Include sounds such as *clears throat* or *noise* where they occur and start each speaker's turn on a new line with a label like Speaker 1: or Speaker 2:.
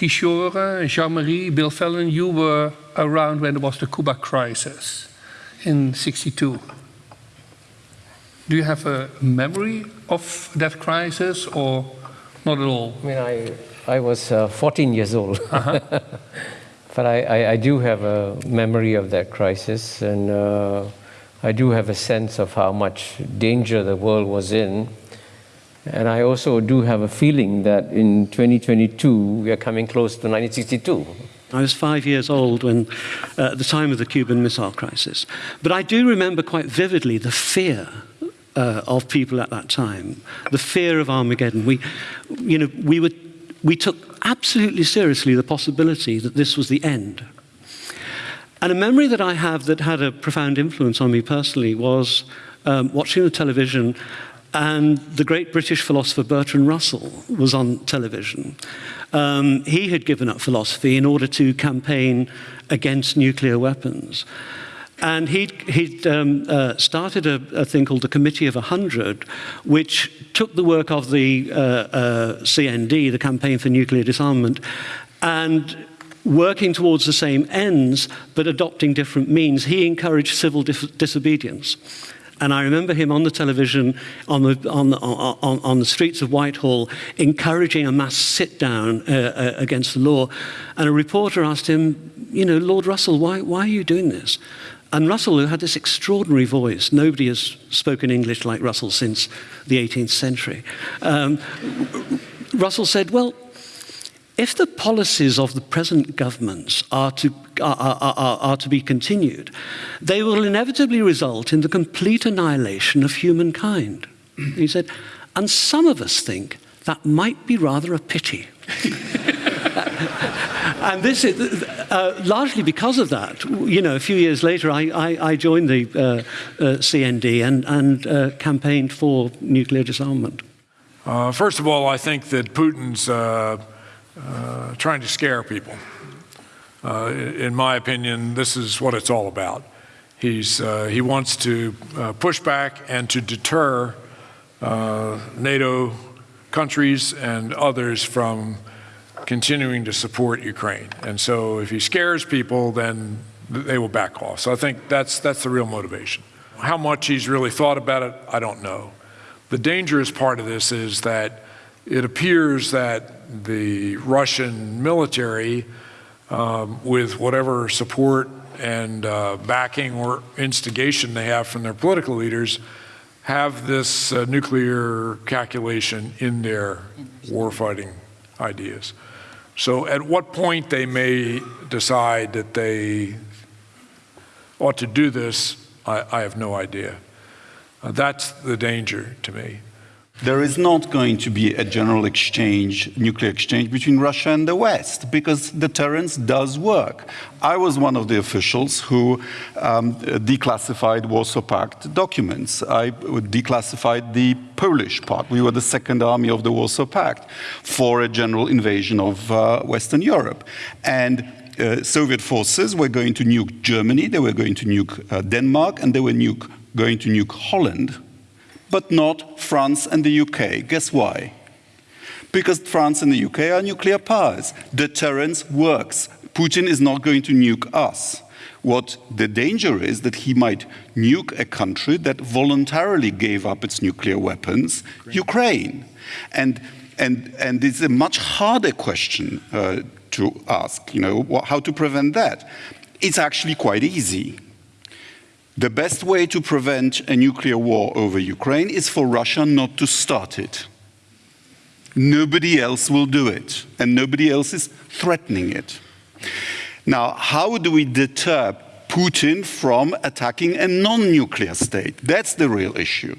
Speaker 1: Kishore, Jean-Marie, Bill Fallon, you were around when there was the Cuba crisis in 62. Do you have a memory of that crisis or not at all?
Speaker 2: I mean, I, I was uh, 14 years old. Uh-huh. *laughs* but I, I, I, do have a memory of that crisis, and uh, I do have a sense of how much danger the world was in. And I also do have a feeling that in 2022, we are coming close to 1962.
Speaker 3: I was five years old when, uh, at the time of the Cuban Missile Crisis. But I do remember quite vividly the fear uh, of people at that time, the fear of Armageddon. We, you know, we, were, we took absolutely seriously the possibility that this was the end. And a memory that I have that had a profound influence on me personally was um, watching the television and the great British philosopher Bertrand Russell was on television. Um, he had given up philosophy in order to campaign against nuclear weapons. And he'd, he'd um, uh, started a, a, thing called the Committee of 100, which took the work of the uh, uh, CND, the Campaign for Nuclear Disarmament, and working towards the same ends, but adopting different means, he encouraged civil dis disobedience. And I remember him on the television, on the, on on, on the streets of Whitehall, encouraging a mass sit down uh, uh, against the law. And a reporter asked him, you know, Lord Russell, why, why are you doing this? And Russell, who had this extraordinary voice, nobody has spoken English like Russell since the 18th century. Um, Russell said, well, if the policies of the present governments are to, are, are, are, to be continued, they will inevitably result in the complete annihilation of humankind. *clears throat* He said, and some of us think that might be rather a pity. *laughs* and this is uh, largely because of that. You know, a few years later, I, I, I joined the uh, uh, CND and, and uh, campaigned for nuclear disarmament.
Speaker 4: Uh, first of all, I think that Putin's uh, trying to scare people. Uh, in my opinion, this is what it's all about. He's, uh, he wants to uh, push back and to deter NATO countries and others from continuing to support Ukraine. And so if he scares people, then they will back off. So I think that's, that's the real motivation. How much he's really thought about it, I don't know. The dangerous part of this is that it appears that the Russian military, um, with whatever support and uh, backing or instigation they have from their political leaders, have this uh, nuclear calculation in their warfighting ideas. So at what point they may decide that they ought to do this, I, I have no idea. Uh, that's the danger to me.
Speaker 5: There is not going to be a general exchange, nuclear exchange between Russia and the West because deterrence does work. I was one of the officials who um, declassified Warsaw Pact documents. I declassified the Polish part. We were the second army of the Warsaw Pact for a general invasion of uh, Western Europe. And uh, Soviet forces were going to nuke Germany, they were going to nuke uh, Denmark, and they were nuke, going to nuke Holland but not France and the UK. Guess why? Because France and the UK are nuclear powers. Deterrence works. Putin is not going to nuke us. What the danger is that he might nuke a country that voluntarily gave up its nuclear weapons, Ukraine. Ukraine. And, and, and it's a much harder question uh, to ask, you know, how to prevent that. It's actually quite easy. The best way to prevent a nuclear war over Ukraine is for Russia not to start it. Nobody else will do it, and nobody else is threatening it. Now, how do we deter Putin from attacking a non-nuclear state? That's the real issue.